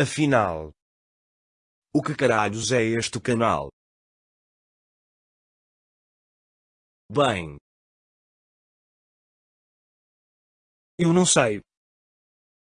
Afinal. O que caralhos é este canal? Bem. Eu não sei.